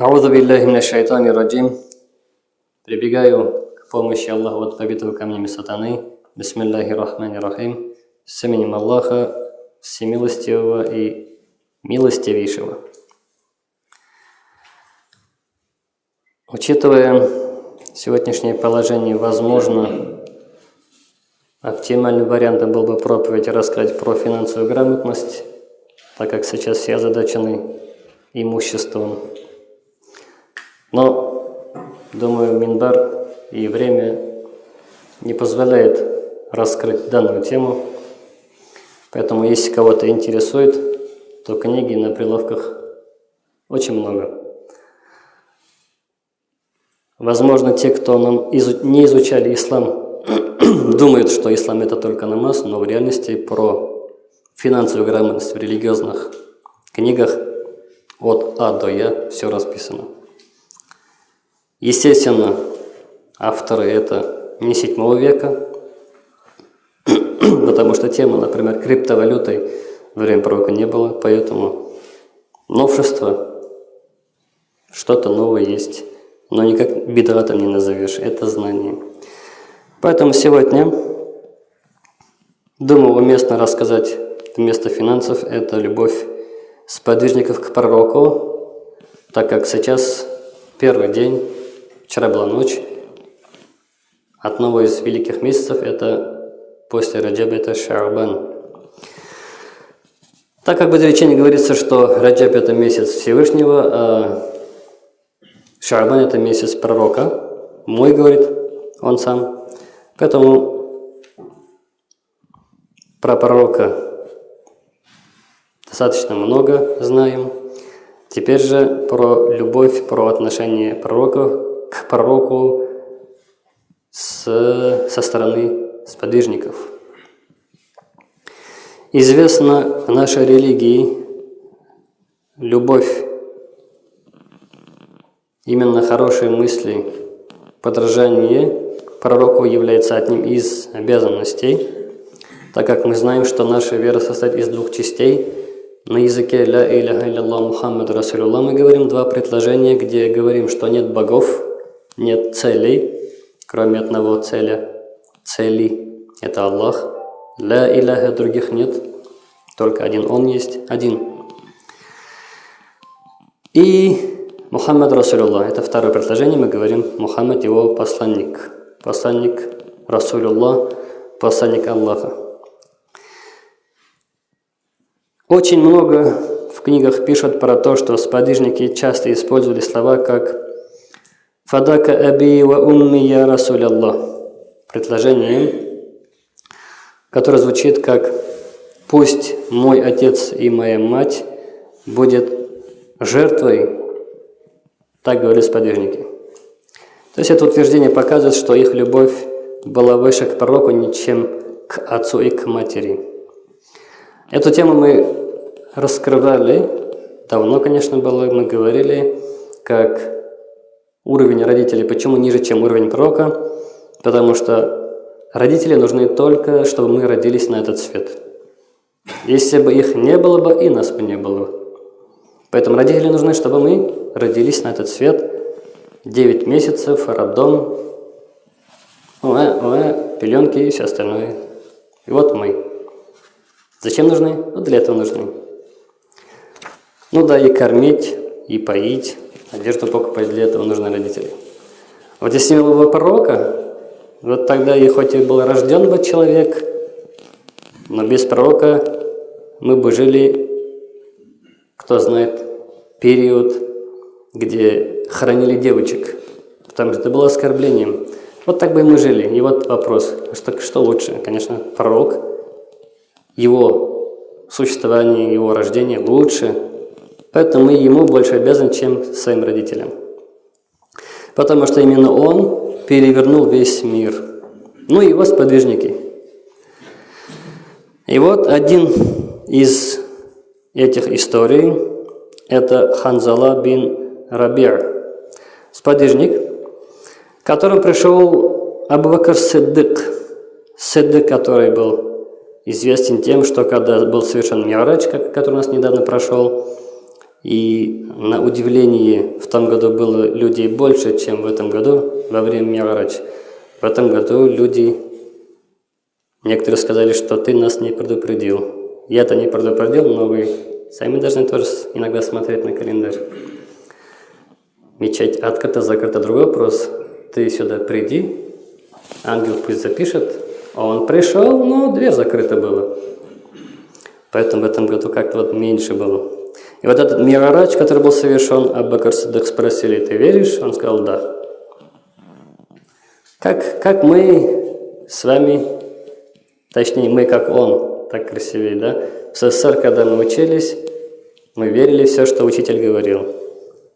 Аузу биллахи минаш шайтани раджим. Прибегаю к помощи Аллаха от побитого камнями сатаны. Бисмиллахи рахмани рахим. С именем Аллаха, всемилостивого и милостивейшего. Учитывая сегодняшнее положение, возможно, оптимальным вариантом был бы проповедь рассказать про финансовую грамотность, так как сейчас все озадачены имуществом. Но, думаю, Минбар и время не позволяет раскрыть данную тему. Поэтому, если кого-то интересует, то книги на прилавках очень много. Возможно, те, кто нам изу не изучали ислам, думают, что ислам это только намаз, но в реальности про финансовую грамотность в религиозных книгах от А до Я все расписано. Естественно, авторы это не 7 века, потому что тема, например, криптовалютой во время пророка не было, поэтому новшество, что-то новое есть, но никак бедратом не назовешь, это знание. Поэтому сегодня, думаю, уместно рассказать вместо финансов это любовь сподвижников к пророку, так как сейчас первый день Вчера была ночь. Одного из великих месяцев это после Раджаба это Шарбан. Так как в изречении говорится, что Раджаб это месяц Всевышнего, а Шарбан это месяц пророка, мой, говорит он сам. Поэтому про пророка достаточно много знаем. Теперь же про любовь, про отношение пророков к пророку с, со стороны сподвижников. Известно в нашей религии любовь, именно хорошие мысли, подражание пророку является одним из обязанностей, так как мы знаем, что наша вера состоит из двух частей. На языке «Ля иляха илlallah Мухаммад Расулуллах» мы говорим два предложения, где говорим, что нет богов, нет целей, кроме одного целя. Цели – это Аллах. Ля иляха других нет, только один Он есть, один. И Мухаммад Расулуллах – это второе предложение, мы говорим Мухаммад его посланник. Посланник Расулуллах, посланник Аллаха. Очень много в книгах пишут про то, что сподвижники часто использовали слова как Фадака аби ва умми я Расуль Аллах. Предложение, которое звучит как «Пусть мой отец и моя мать будет жертвой», так говорили сподвижники. То есть это утверждение показывает, что их любовь была выше к пророку, чем к отцу и к матери. Эту тему мы раскрывали, давно, конечно, было, мы говорили, как уровень родителей, почему ниже, чем уровень пророка? Потому что родители нужны только, чтобы мы родились на этот свет. Если бы их не было бы, и нас бы не было. Поэтому родители нужны, чтобы мы родились на этот свет. 9 месяцев, роддом, уэ, уэ, пеленки и все остальное. И вот мы. Зачем нужны? Вот для этого нужны. Ну да, и кормить, и поить, Одежду покупать для этого нужны родители. Вот если не было бы пророка, вот тогда и хоть и был рожден бы человек, но без пророка мы бы жили, кто знает, период, где хоронили девочек, потому что это было оскорблением. Вот так бы мы жили. И вот вопрос, что, что лучше? Конечно, пророк, его существование, его рождение лучше, Поэтому мы ему больше обязаны, чем своим родителям. Потому что именно он перевернул весь мир. Ну и его сподвижники. И вот один из этих историй – это Ханзала бин Рабир, сподвижник, к которому пришел Абу-Бакр Сиддык, Сиддык, который был известен тем, что когда был совершен Миарач, который у нас недавно прошел, и на удивление в том году было людей больше, чем в этом году во время Мигарадж. В этом году люди, некоторые сказали, что ты нас не предупредил. Я-то не предупредил, но вы сами должны тоже иногда смотреть на календарь. Мечеть открыта, закрыта, другой вопрос. Ты сюда приди, ангел пусть запишет, а он пришел, но дверь закрыта была. Поэтому в этом году как-то вот меньше было. И вот этот Мирарач, который был совершен, Аббакар Саддах спросили, ты веришь? Он сказал, да. Как, как мы с вами, точнее мы как он, так красивее, да? В СССР, когда мы учились, мы верили все, что учитель говорил.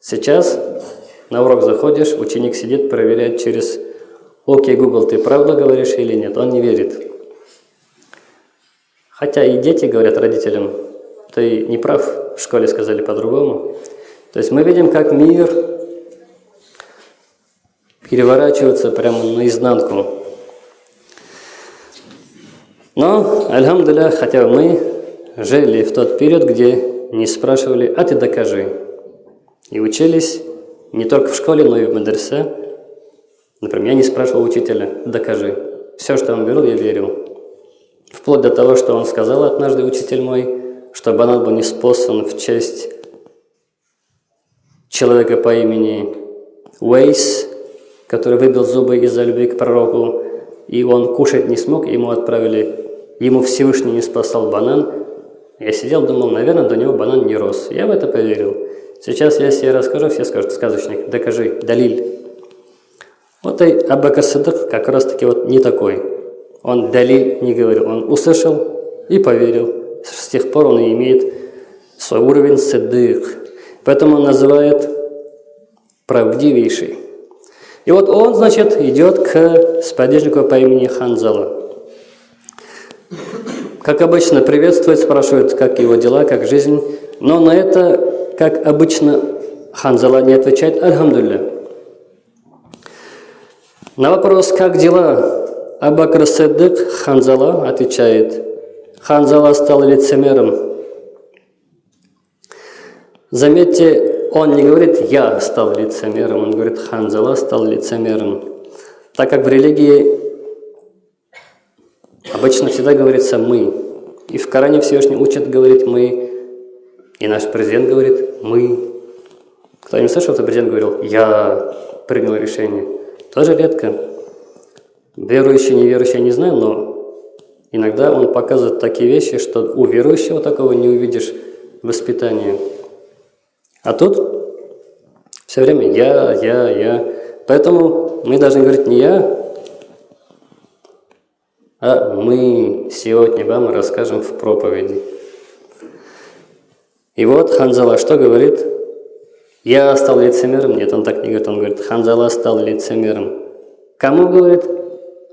Сейчас на урок заходишь, ученик сидит, проверяет через «Окей, Google, ты правду говоришь или нет?» Он не верит. Хотя и дети говорят родителям, ты не прав, в школе сказали по-другому. То есть мы видим, как мир переворачивается прямо наизнанку. Но, альхамдуля, хотя мы жили в тот период, где не спрашивали, а ты докажи. И учились не только в школе, но и в медресе. Например, я не спрашивал учителя, докажи. Все, что он говорил, я верил. Вплоть до того, что он сказал однажды, учитель мой, что банан был неспослан в честь человека по имени Уэйс, который выбил зубы из-за любви к пророку, и он кушать не смог, ему отправили, ему Всевышний не спасал банан. Я сидел, думал, наверное, до него банан не рос. Я в это поверил. Сейчас, я расскажу, все скажут, сказочник, докажи, далиль. Вот и Абака как раз таки вот не такой. Он далиль не говорил, он услышал и поверил. С тех пор он имеет свой уровень садык. Поэтому он называет правдивейший. И вот он, значит, идет к сподвижнику по имени Ханзала. Как обычно, приветствует, спрашивает, как его дела, как жизнь. Но на это, как обычно, Ханзала не отвечает «Альхамдулля». На вопрос «Как дела?» Абакр Саддык Ханзала отвечает Ханзала стал лицемером. Заметьте, он не говорит «я стал лицемером», он говорит «Ханзала стал лицемером». Так как в религии обычно всегда говорится «мы». И в Коране Всевышний учат говорить «мы». И наш президент говорит «мы». Кто-нибудь слышал, что президент говорил «я принял решение»? Тоже редко. Верующие, неверующие, не знаю, но иногда он показывает такие вещи, что у верующего такого не увидишь воспитания. А тут все время «я», «я», «я». Поэтому мы должны говорить не «я», а мы сегодня вам расскажем в проповеди. И вот Ханзала что говорит? Я стал лицемером? Нет, он так не говорит. Он говорит, Ханзала стал лицемером. Кому говорит?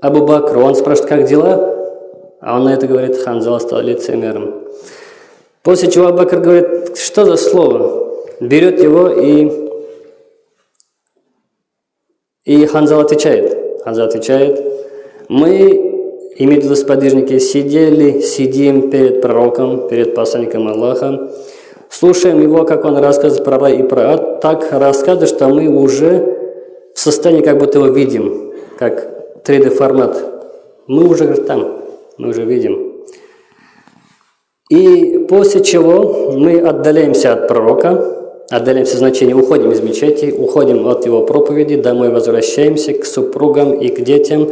Абу Бакру. Он спрашивает, как дела? А он на это говорит, Ханзала стал лицемером. После чего Абу Бакр говорит, что за слово? Берет его и... И Ханзал отвечает. Ханзал отвечает, мы, имеют в виду сподвижники, сидели, сидим перед пророком, перед посланником Аллаха, слушаем его, как он рассказывает про рай и про ад, так рассказывает, что мы уже в состоянии, как будто его видим, как 3D формат. Мы уже там, мы уже видим. И после чего мы отдаляемся от пророка, отдаляемся значение, уходим из мечети, уходим от его проповеди, домой возвращаемся к супругам и к детям,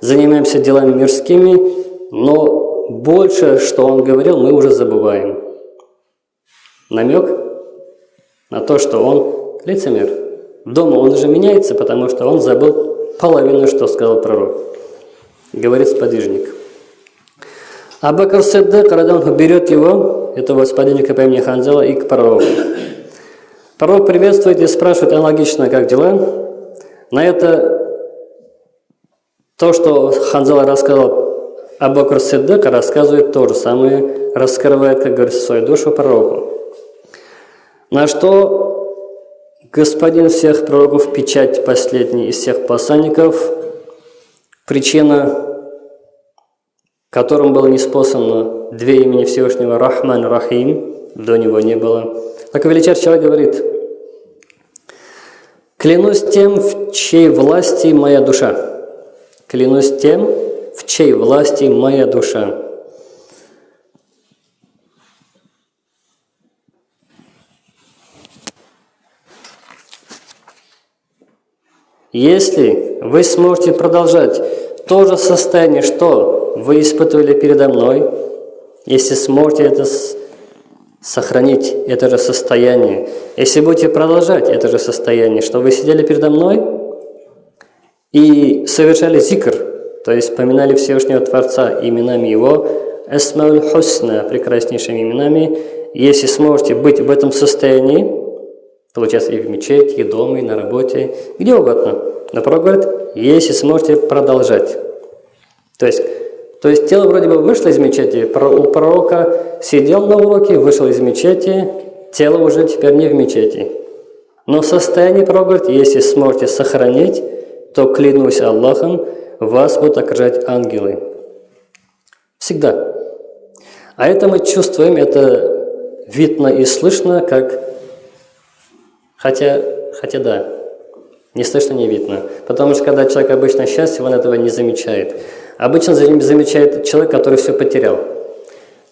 занимаемся делами мирскими, но больше, что он говорил, мы уже забываем. Намек на то, что он лицемер. Дома он уже меняется, потому что он забыл половину, что сказал пророк. Говорит сподвижник. Абакар Сиддык, берет его, этого сподвижника по имени Ханзела, и к пророку. Пророк приветствует и спрашивает аналогично, как дела. На это то, что Ханзела рассказал Абакар Сиддык, рассказывает то же самое, раскрывает, как говорится, свою душу пророку. На что Господин всех пророков, печать последний из всех посланников, причина, которым было неспослано две имени Всевышнего Рахман Рахим, до него не было. Так величайший человек говорит, Клянусь тем, в чьей власти моя душа. Клянусь тем, в чьей власти моя душа. Если вы сможете продолжать то же состояние, что вы испытывали передо мной, если сможете это сохранить, это же состояние, если будете продолжать это же состояние, что вы сидели передо мной и совершали зикр, то есть поминали Всевышнего Творца именами Его, Эсмауль Хусна, прекраснейшими именами, если сможете быть в этом состоянии, Получается и в мечети, и дома, и на работе, где угодно. Но пророк говорит, если сможете продолжать. То есть, то есть тело вроде бы вышло из мечети, у пророка сидел на уроке, вышел из мечети, тело уже теперь не в мечети. Но состояние пророк говорит, если сможете сохранить, то клянусь Аллахом, вас будут окружать ангелы. Всегда. А это мы чувствуем, это видно и слышно, как Хотя, хотя да, не слышно, не видно. Потому что когда человек обычно счастлив, он этого не замечает. Обычно замечает человек, который все потерял.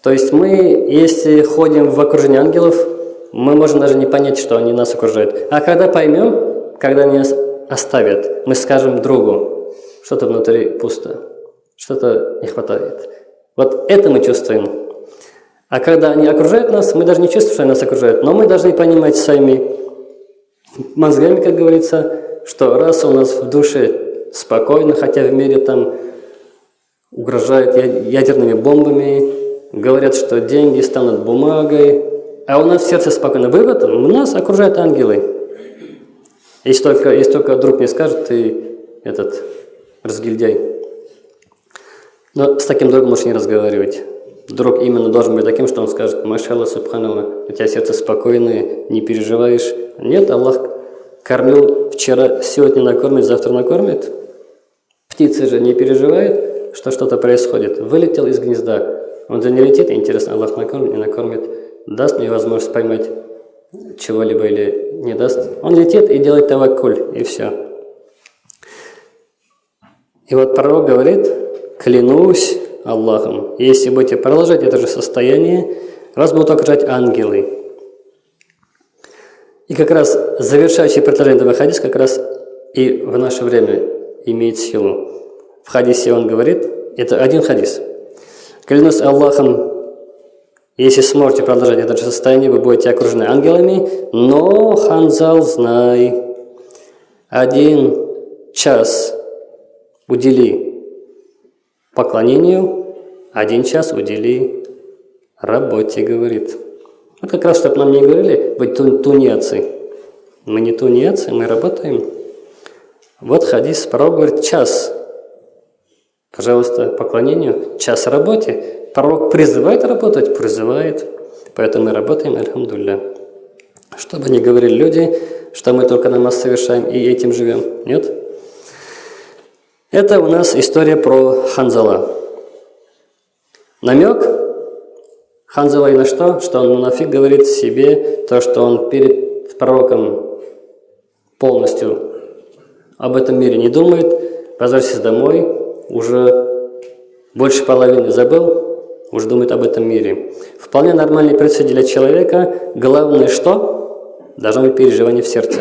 То есть мы, если ходим в окружении ангелов, мы можем даже не понять, что они нас окружают. А когда поймем, когда они нас оставят, мы скажем другу, что-то внутри пусто, что-то не хватает. Вот это мы чувствуем. А когда они окружают нас, мы даже не чувствуем, что они нас окружают, но мы должны понимать сами, мозгами, как говорится, что раз у нас в душе спокойно, хотя в мире там угрожают ядерными бомбами, говорят, что деньги станут бумагой, а у нас сердце спокойно. Вывод, у нас окружают ангелы. Если только, если только друг не скажет, ты этот разгильдяй. Но с таким другом можешь не разговаривать. Друг именно должен быть таким, что он скажет, Машалла, Субханалла, у тебя сердце спокойное, не переживаешь. Нет, Аллах кормил вчера, сегодня накормит, завтра накормит. Птица же не переживает, что что-то происходит. Вылетел из гнезда. Он же не летит, интересно, Аллах накормит, не накормит. Даст мне возможность поймать чего-либо или не даст. Он летит и делает таваккуль, и все. И вот пророк говорит, клянусь Аллахом, если будете продолжать это же состояние, вас будут окружать ангелы. И как раз завершающий предложение этого хадиса как раз и в наше время имеет силу. В хадисе он говорит, это один хадис. Клянусь Аллахом, если сможете продолжать это же состояние, вы будете окружены ангелами, но, Ханзал, знай, один час удели поклонению, один час удели работе, говорит. Вот как раз, чтобы нам не говорили, вы тунецы. Мы не тунецы, мы работаем. Вот хадис, пророк говорит, час. Пожалуйста, поклонению, час работе. Пророк призывает работать, призывает. Поэтому мы работаем, альхамдулля. Чтобы не говорили люди, что мы только намаз совершаем и этим живем. Нет? Это у нас история про Ханзала. Намек Ханзала и на что? Что он нафиг говорит себе то, что он перед пророком полностью об этом мире не думает, возвращается домой, уже больше половины забыл, уже думает об этом мире. Вполне нормальный процесс для человека. Главное что? Должно быть переживание в сердце.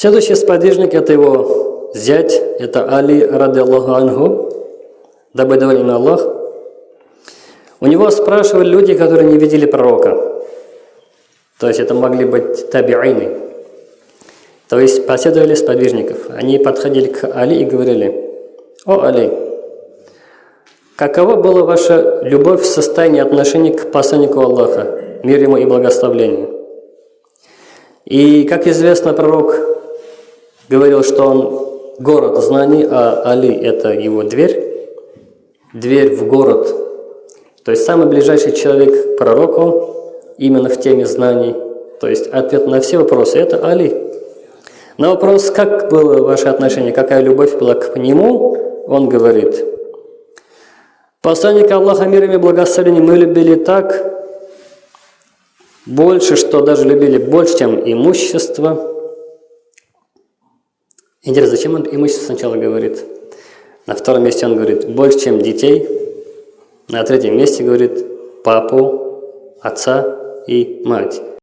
Следующий сподвижник – это его зять, это Али, ради Аллаху Ангу, дабы доволен Аллах. У него спрашивали люди, которые не видели пророка. То есть это могли быть табиины. То есть последовали сподвижников. Они подходили к Али и говорили, «О, Али, какова была ваша любовь в состоянии отношения к посланнику Аллаха, мир ему и благословению?» И, как известно, пророк говорил, что он город знаний, а Али – это его дверь, дверь в город – то есть самый ближайший человек к пророку именно в теме знаний. То есть ответ на все вопросы – это Али. На вопрос, как было ваше отношение, какая любовь была к нему, он говорит, «Посланника Аллаха мир и благословение мы любили так, больше, что даже любили больше, чем имущество. Интересно, зачем он имущество сначала говорит? На втором месте он говорит больше, чем детей. На третьем месте говорит папу, отца и мать.